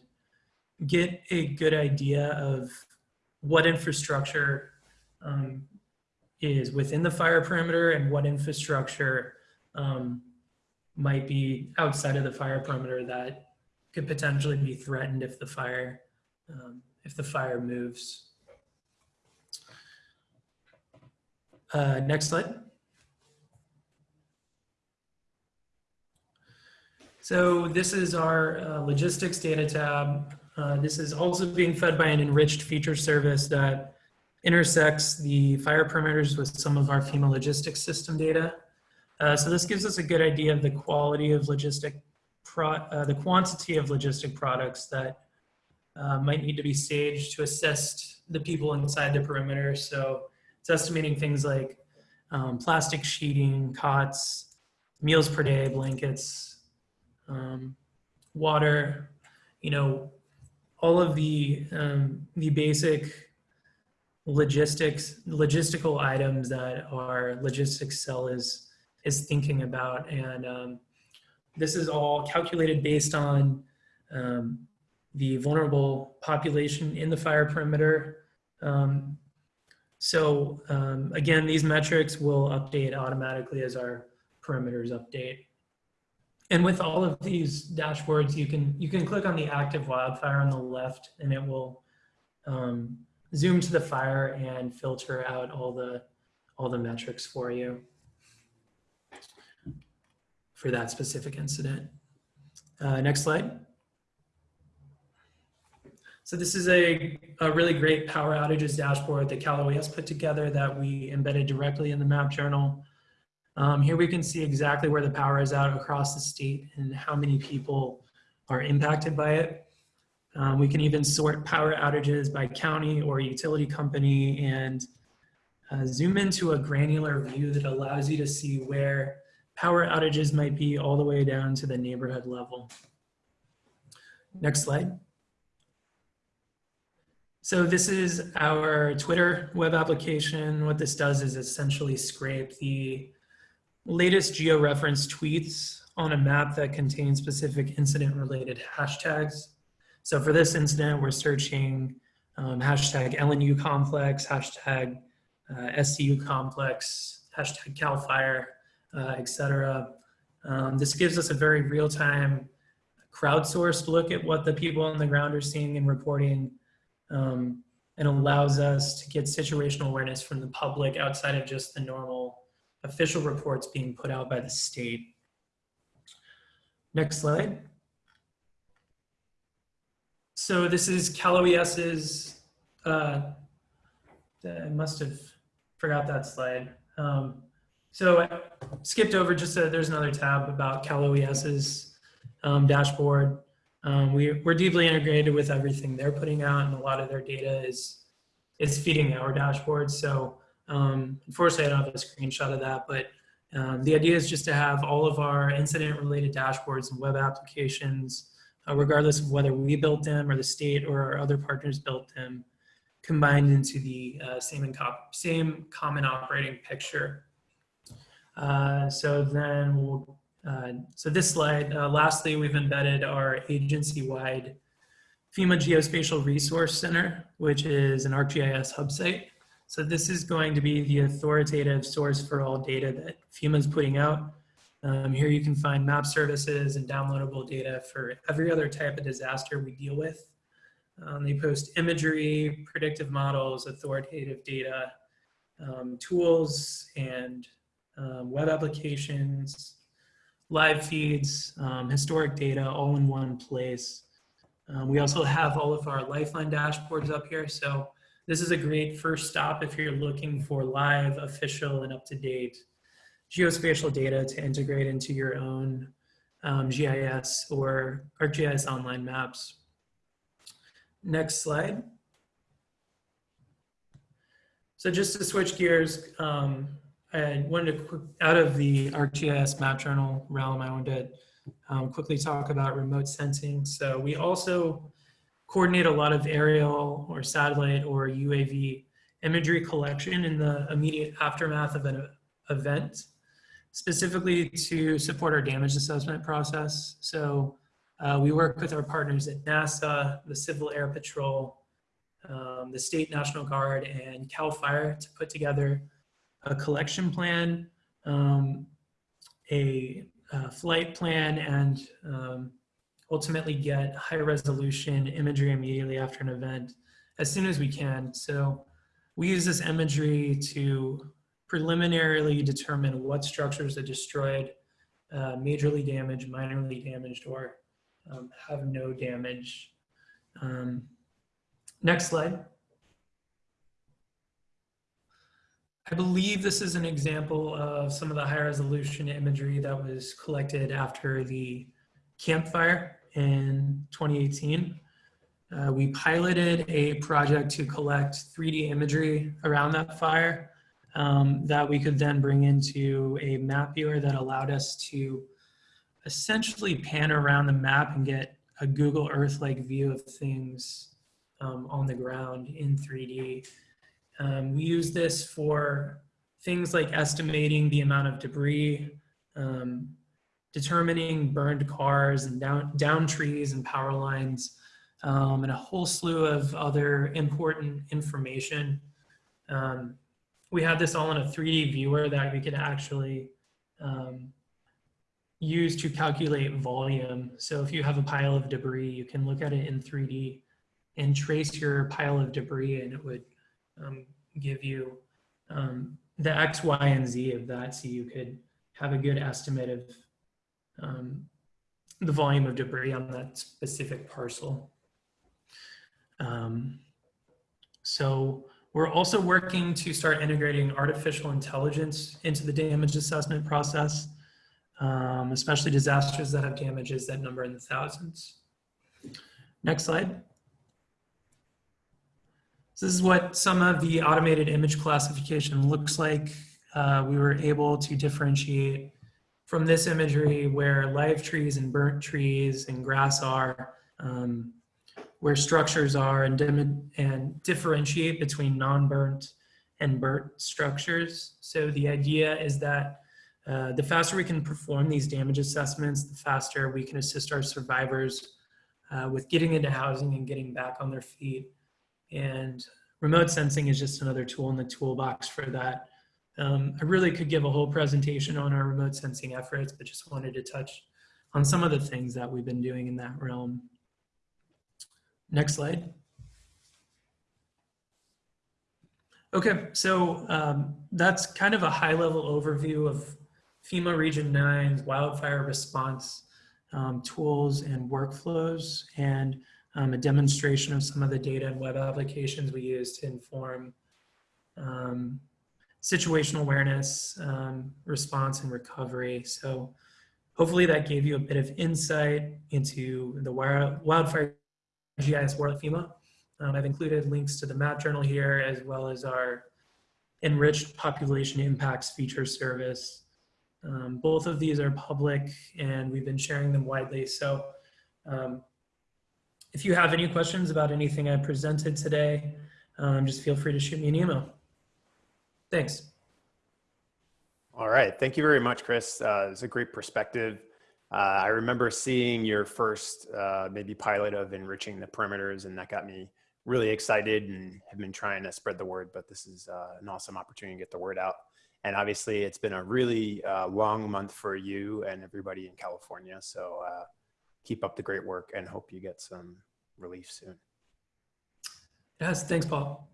get a good idea of what infrastructure um, is within the fire perimeter and what infrastructure um, might be outside of the fire perimeter that could potentially be threatened if the fire um, if the fire moves. Uh, next slide. So this is our uh, logistics data tab. Uh, this is also being fed by an enriched feature service that intersects the fire perimeters with some of our FEMA logistics system data. Uh, so this gives us a good idea of the quality of logistic, uh, the quantity of logistic products that uh, might need to be staged to assist the people inside the perimeter. So it's estimating things like um, plastic sheeting, cots, meals per day, blankets, um, water, you know, all of the um, the basic logistics logistical items that our logistics cell is is thinking about. And um, this is all calculated based on um, the vulnerable population in the fire perimeter. Um, so um, again these metrics will update automatically as our perimeters update and with all of these dashboards, you can you can click on the active wildfire on the left, and it will um, zoom to the fire and filter out all the all the metrics for you for that specific incident. Uh, next slide. So this is a, a really great power outages dashboard that Cal OES put together that we embedded directly in the map journal. Um, here we can see exactly where the power is out across the state and how many people are impacted by it. Um, we can even sort power outages by county or utility company and uh, zoom into a granular view that allows you to see where power outages might be all the way down to the neighborhood level. Next slide. So this is our Twitter web application. What this does is essentially scrape the latest georeference tweets on a map that contains specific incident related hashtags. So for this incident, we're searching um, hashtag LNU complex, hashtag uh, SCU complex, hashtag CAL FIRE, uh, etc. Um, this gives us a very real-time crowdsourced look at what the people on the ground are seeing and reporting um, and allows us to get situational awareness from the public outside of just the normal official reports being put out by the state. Next slide. So this is Cal OES's, uh, I must have forgot that slide. Um, so I skipped over just a, there's another tab about Cal OES's um, dashboard. Um, we, we're deeply integrated with everything they're putting out and a lot of their data is, is feeding our dashboard. So um, unfortunately, I don't have a screenshot of that, but um, the idea is just to have all of our incident related dashboards and web applications uh, regardless of whether we built them or the state or our other partners built them, combined into the uh, same, same common operating picture. Uh, so then we'll, uh, so this slide, uh, lastly, we've embedded our agency-wide FEMA Geospatial Resource Center, which is an ArcGIS hub site. So this is going to be the authoritative source for all data that FEMA is putting out. Um, here you can find map services and downloadable data for every other type of disaster we deal with. Um, they post imagery, predictive models, authoritative data, um, tools, and um, web applications, live feeds, um, historic data all in one place. Um, we also have all of our Lifeline dashboards up here. So this is a great first stop if you're looking for live, official, and up-to-date geospatial data to integrate into your own um, GIS or ArcGIS online maps. Next slide. So just to switch gears, um, I wanted to, quick, out of the ArcGIS map journal realm, I wanted to um, quickly talk about remote sensing. So we also coordinate a lot of aerial or satellite or UAV imagery collection in the immediate aftermath of an event, specifically to support our damage assessment process. So uh, we work with our partners at NASA, the Civil Air Patrol, um, the State National Guard, and CAL FIRE to put together a collection plan, um, a, a, flight plan, and um, ultimately get high resolution imagery immediately after an event as soon as we can. So we use this imagery to preliminarily determine what structures are destroyed, uh, majorly damaged, minorly damaged, or um, have no damage. Um, next slide. I believe this is an example of some of the high resolution imagery that was collected after the Camp Fire in 2018. Uh, we piloted a project to collect 3D imagery around that fire um, that we could then bring into a map viewer that allowed us to essentially pan around the map and get a Google Earth-like view of things um, on the ground in 3D. Um, we use this for things like estimating the amount of debris, um, determining burned cars and down, down trees and power lines, um, and a whole slew of other important information. Um, we had this all in a 3D viewer that we could actually um, use to calculate volume. So if you have a pile of debris, you can look at it in 3D and trace your pile of debris and it would um, give you um, the X, Y, and Z of that so you could have a good estimate of um, the volume of debris on that specific parcel. Um, so we're also working to start integrating artificial intelligence into the damage assessment process, um, especially disasters that have damages that number in the thousands. Next slide. So this is what some of the automated image classification looks like. Uh, we were able to differentiate from this imagery where live trees and burnt trees and grass are, um, where structures are and, and differentiate between non-burnt and burnt structures. So the idea is that uh, the faster we can perform these damage assessments, the faster we can assist our survivors uh, with getting into housing and getting back on their feet. And remote sensing is just another tool in the toolbox for that. Um, I really could give a whole presentation on our remote sensing efforts, but just wanted to touch on some of the things that we've been doing in that realm. Next slide. Okay, so um, that's kind of a high level overview of FEMA Region 9's wildfire response um, tools and workflows and um, a demonstration of some of the data and web applications we use to inform um, situational awareness, um, response, and recovery. So hopefully that gave you a bit of insight into the wildfire GIS world FEMA. Um, I've included links to the map journal here as well as our enriched population impacts feature service. Um, both of these are public and we've been sharing them widely. So um, if you have any questions about anything I presented today, um, just feel free to shoot me an email. Thanks. All right. Thank you very much, Chris. Uh, it's a great perspective. Uh, I remember seeing your first uh, maybe pilot of enriching the perimeters, and that got me really excited and have been trying to spread the word. But this is uh, an awesome opportunity to get the word out. And obviously, it's been a really uh, long month for you and everybody in California. So uh, keep up the great work and hope you get some relief soon. Yes, thanks, Paul.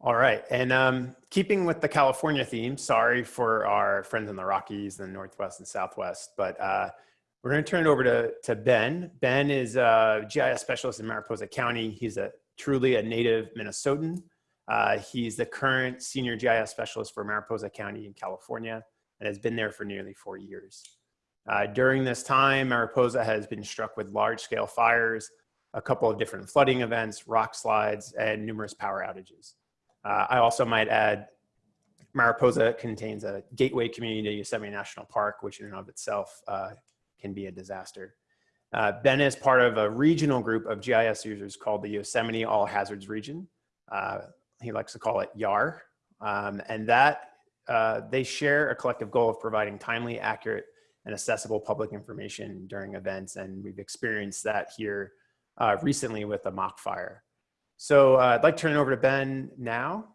All right, and um, keeping with the California theme, sorry for our friends in the Rockies, the Northwest and Southwest, but uh, we're going to turn it over to, to Ben. Ben is a GIS specialist in Mariposa County. He's a truly a native Minnesotan. Uh, he's the current senior GIS specialist for Mariposa County in California and has been there for nearly four years. Uh, during this time, Mariposa has been struck with large scale fires, a couple of different flooding events, rock slides, and numerous power outages. Uh, I also might add, Mariposa contains a gateway community to Yosemite National Park, which in and of itself uh, can be a disaster. Uh, ben is part of a regional group of GIS users called the Yosemite All Hazards Region. Uh, he likes to call it YAR. Um, and that uh, they share a collective goal of providing timely, accurate, and accessible public information during events. And we've experienced that here uh, recently with the mock fire. So uh, I'd like to turn it over to Ben now.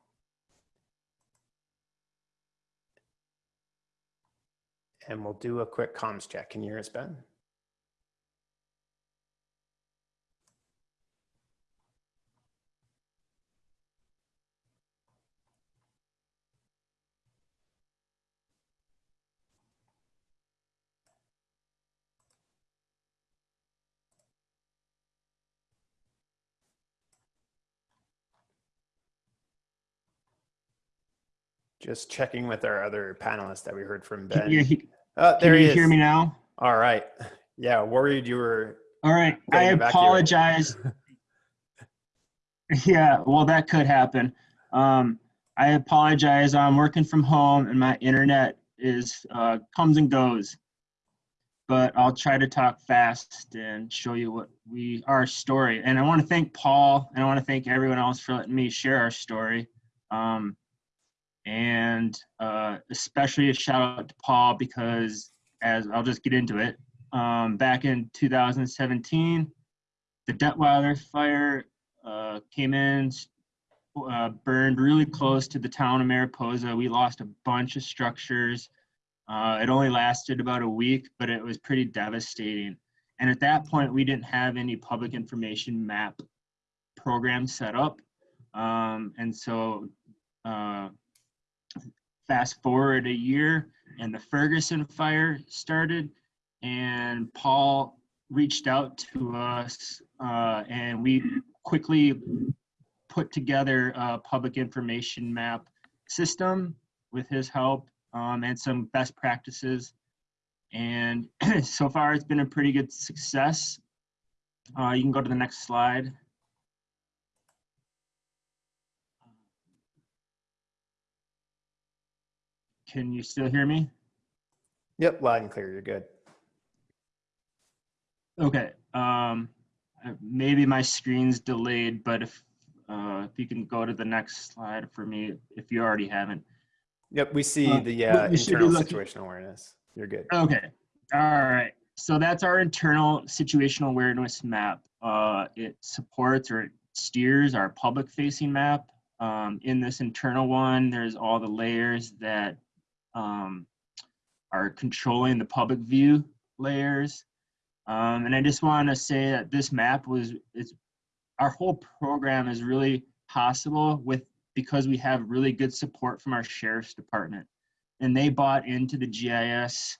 And we'll do a quick comms check. Can you hear us, Ben? Just checking with our other panelists that we heard from Ben. Can you, he- Oh, there can he you is. hear me now? All right. Yeah, worried you were. All right. I apologize. yeah, well, that could happen. Um, I apologize. I'm working from home and my internet is uh, comes and goes. But I'll try to talk fast and show you what we our story. And I want to thank Paul and I want to thank everyone else for letting me share our story. Um, and uh, especially a shout out to Paul because as I'll just get into it. Um, back in 2017, the Detwiler fire uh, came in, uh, burned really close to the town of Mariposa. We lost a bunch of structures. Uh, it only lasted about a week, but it was pretty devastating. And at that point, we didn't have any public information map program set up. Um, and so uh, fast forward a year and the Ferguson fire started and Paul reached out to us uh, and we quickly put together a public information map system with his help um, and some best practices. And so far it's been a pretty good success. Uh, you can go to the next slide. Can you still hear me? Yep, loud and clear. You're good. Okay. Um, uh, maybe my screen's delayed, but if uh, if you can go to the next slide for me, if you already haven't. Yep, we see Uh, the uh, we should be internal situational awareness. You're good. Okay. All right. So that's our internal situational awareness map. Uh, it supports or it steers our public facing map. Um, in this internal one, there's all the layers that um, are controlling the public view layers. Um, and I just want to say that this map was, it's, our whole program is really possible with, because we have really good support from our sheriff's department. And they bought into the GIS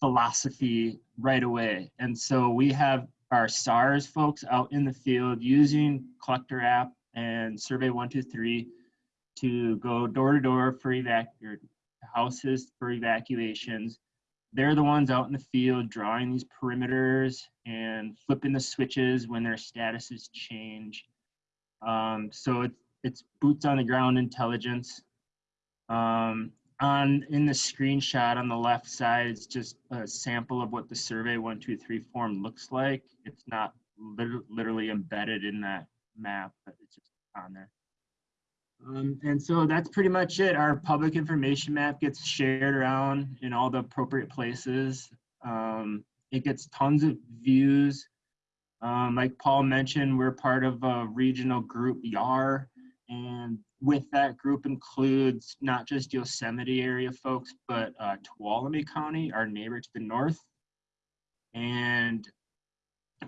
philosophy right away. And so we have our SARS folks out in the field using Collector app and Survey 123 to go door to door for evac houses for evacuations. They're the ones out in the field drawing these perimeters and flipping the switches when their statuses change. Um, so it's, it's boots on the ground intelligence. Um, on in the screenshot on the left side, is just a sample of what the survey one, two, three form looks like. It's not literally embedded in that map, but it's just on there. Um, and so that's pretty much it. Our public information map gets shared around in all the appropriate places. Um, it gets tons of views. Um, like Paul mentioned, we're part of a regional group, YAR, and with that group includes not just Yosemite area folks, but uh, Tuolumne County, our neighbor to the north. And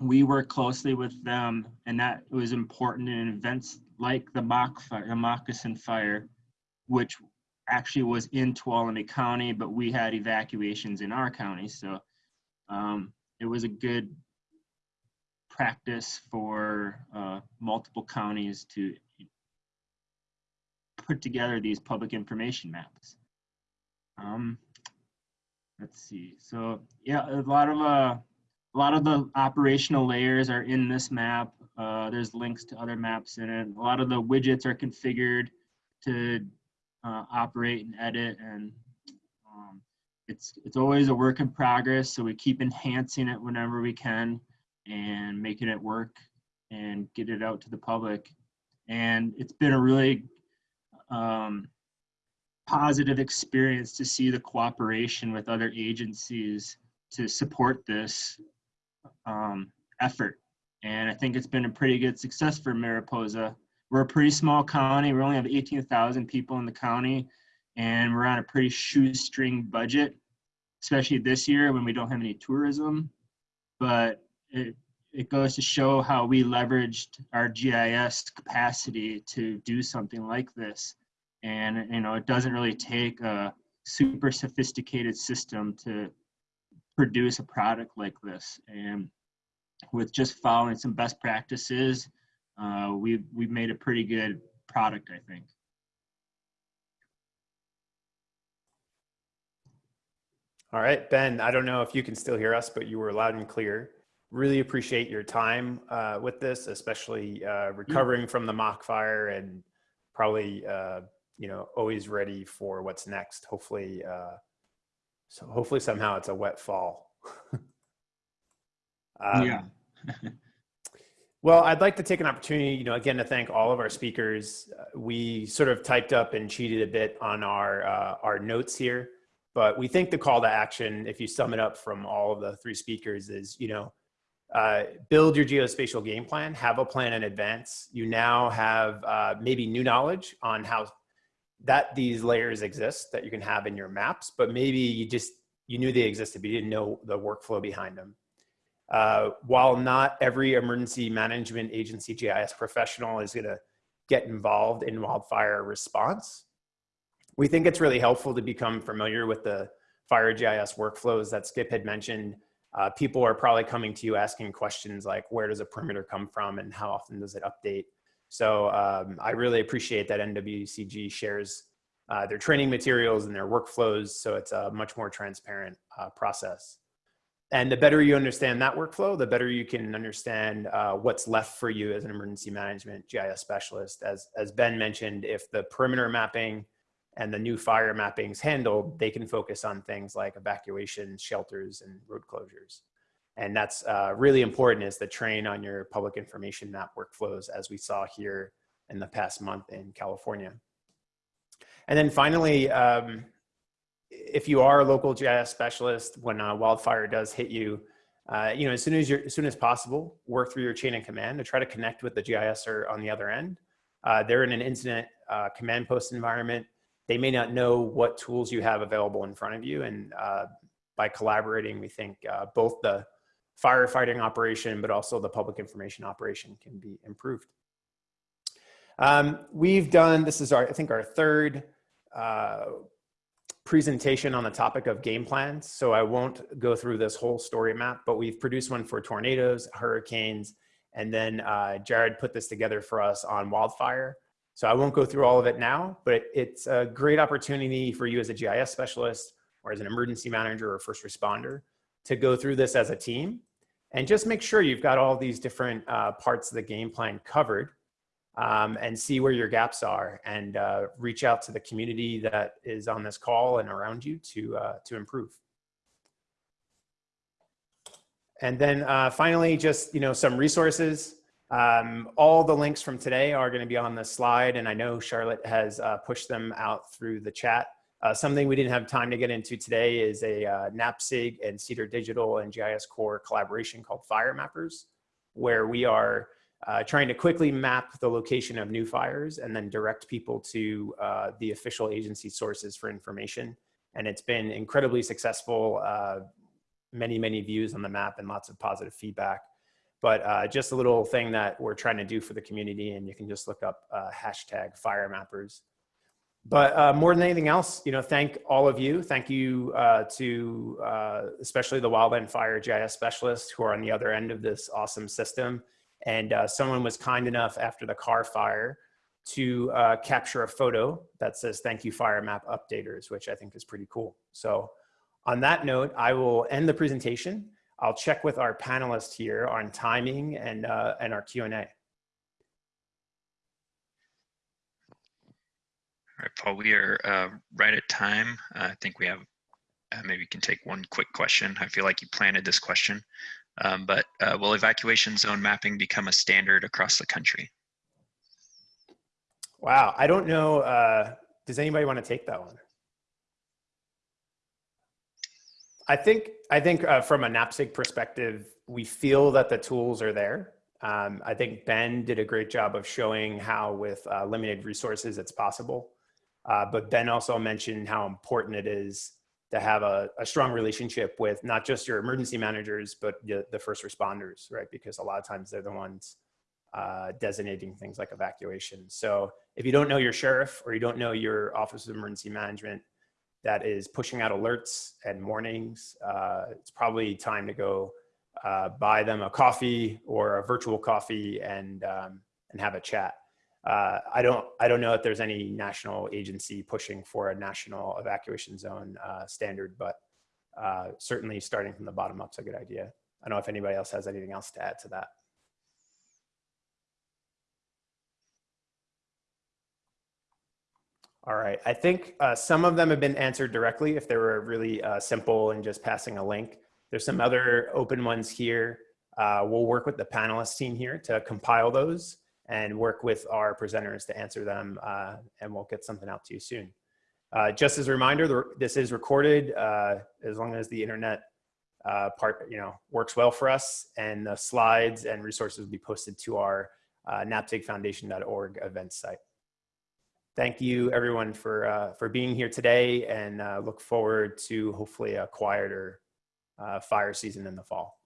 we work closely with them, and that was important in events like the mock fire, the moccasin fire, which actually was in Tuolumne County, but we had evacuations in our county. So um, it was a good practice for uh, multiple counties to put together these public information maps. Um, let's see. So yeah, a lot of uh, a lot of the operational layers are in this map. Uh, there's links to other maps in it. A lot of the widgets are configured to uh, operate and edit, and um, it's it's always a work in progress. So we keep enhancing it whenever we can, and making it work and get it out to the public. And it's been a really um, positive experience to see the cooperation with other agencies to support this um, effort. And I think it's been a pretty good success for Mariposa. We're a pretty small county. We only have 18,000 people in the county, and we're on a pretty shoestring budget, especially this year when we don't have any tourism. But it, it goes to show how we leveraged our GIS capacity to do something like this. And, you know, it doesn't really take a super sophisticated system to produce a product like this. And with just following some best practices, uh, we've, we've made a pretty good product, I think. All right, Ben, I don't know if you can still hear us, but you were loud and clear. Really appreciate your time uh, with this, especially uh, recovering from the mock fire and probably, uh, you know, always ready for what's next. Hopefully, uh, so hopefully somehow it's a wet fall. Um, Yeah. Well, I'd like to take an opportunity, you know, again, to thank all of our speakers. Uh, We sort of typed up and cheated a bit on our, uh, our notes here, but we think the call to action, if you sum it up from all of the three speakers is, you know, uh, build your geospatial game plan, have a plan in advance. You now have uh, maybe new knowledge on how that these layers exist that you can have in your maps, but maybe you just, you knew they existed, but you didn't know the workflow behind them. Uh, while not every emergency management agency GIS professional is going to get involved in wildfire response, we think it's really helpful to become familiar with the fire GIS workflows that Skip had mentioned. Uh, people are probably coming to you asking questions like, where does a perimeter come from and how often does it update? So um, I really appreciate that NWCG shares uh, their training materials and their workflows so it's a much more transparent uh, process. And the better you understand that workflow, the better you can understand uh, what's left for you as an emergency management GIS specialist. As, as Ben mentioned, if the perimeter mapping and the new fire mappings handled, they can focus on things like evacuation, shelters, and road closures. And that's uh, really important is the train on your public information map workflows as we saw here in the past month in California. And then finally, um, if you are a local GIS specialist, when a wildfire does hit you, uh, you know, as soon as you're, as soon as possible, work through your chain of command to try to connect with the GISer on the other end. Uh, they're in an incident uh, command post environment. They may not know what tools you have available in front of you. And uh, by collaborating, we think uh, both the firefighting operation, but also the public information operation can be improved. Um, we've done, this is our, I think our third uh, presentation on the topic of game plans. So I won't go through this whole story map, but we've produced one for tornadoes, hurricanes, and then uh, Jared put this together for us on wildfire. So I won't go through all of it now, but it's a great opportunity for you as a GIS specialist or as an emergency manager or first responder to go through this as a team and just make sure you've got all these different uh, parts of the game plan covered um, and see where your gaps are and uh, reach out to the community that is on this call and around you to, uh, to improve. And then uh, finally, just you know, some resources. Um, all the links from today are going to be on the slide, and I know Charlotte has uh, pushed them out through the chat. Uh, something we didn't have time to get into today is a uh, NAPSIG and Cedar Digital and GISCorps collaboration called Fire Mappers, where we are uh, trying to quickly map the location of new fires and then direct people to uh, the official agency sources for information. And it's been incredibly successful. Uh, many, many views on the map and lots of positive feedback. But uh, just a little thing that we're trying to do for the community, and you can just look up uh, hashtag fire mappers. But uh, more than anything else, you know, thank all of you. Thank you uh, to uh, especially the wildland fire GIS specialists who are on the other end of this awesome system. And uh, someone was kind enough after the Carr Fire to capture a photo that says, thank you fire map updaters, which I think is pretty cool. So on that note, I will end the presentation. I'll check with our panelists here on timing and, uh, and our Q&A. All right, Paul, we are uh, right at time. Uh, I think we have, uh, maybe we can take one quick question. I feel like you planted this question, um, but uh, will evacuation zone mapping become a standard across the country? Wow, I don't know. Uh, does anybody want to take that one? I think I think uh, from a NAPSIG perspective, we feel that the tools are there. Um, I think Ben did a great job of showing how with limited resources it's possible. Uh, but Ben also mentioned how important it is to have a, a, strong relationship with not just your emergency managers, but the, the, first responders, right? Because a lot of times they're the ones uh, designating things like evacuation. So if you don't know your sheriff or you don't know your Office of Emergency Management, that is pushing out alerts and warnings, uh, it's probably time to go uh, buy them a coffee or a virtual coffee and um, and have a chat. Uh, I don't I don't know if there's any national agency pushing for a national evacuation zone uh, standard, but uh, certainly starting from the bottom up is a good idea. I don't know if anybody else has anything else to add to that. All right, I think uh, some of them have been answered directly if they were really uh, simple and just passing a link. There's some other open ones here. We'll work with the panelist team here to compile those and work with our presenters to answer them uh, and we'll get something out to you soon. Uh, just as a reminder, this is recorded uh, as long as the internet part you know works well for us and the slides and resources will be posted to our uh, napsigfoundation.org event site thank you everyone for uh, for being here today and uh, look forward to hopefully a quieter uh, fire season in the fall.